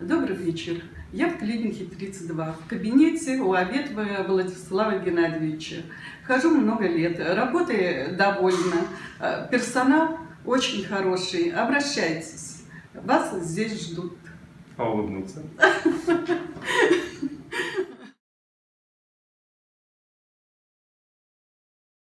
Добрый вечер. Я в клинике 32, в кабинете у Аветова Владислава Геннадьевича. Хожу много лет, работаю довольна, э, персонал очень хороший. Обращайтесь, вас здесь ждут. А улыбнуться?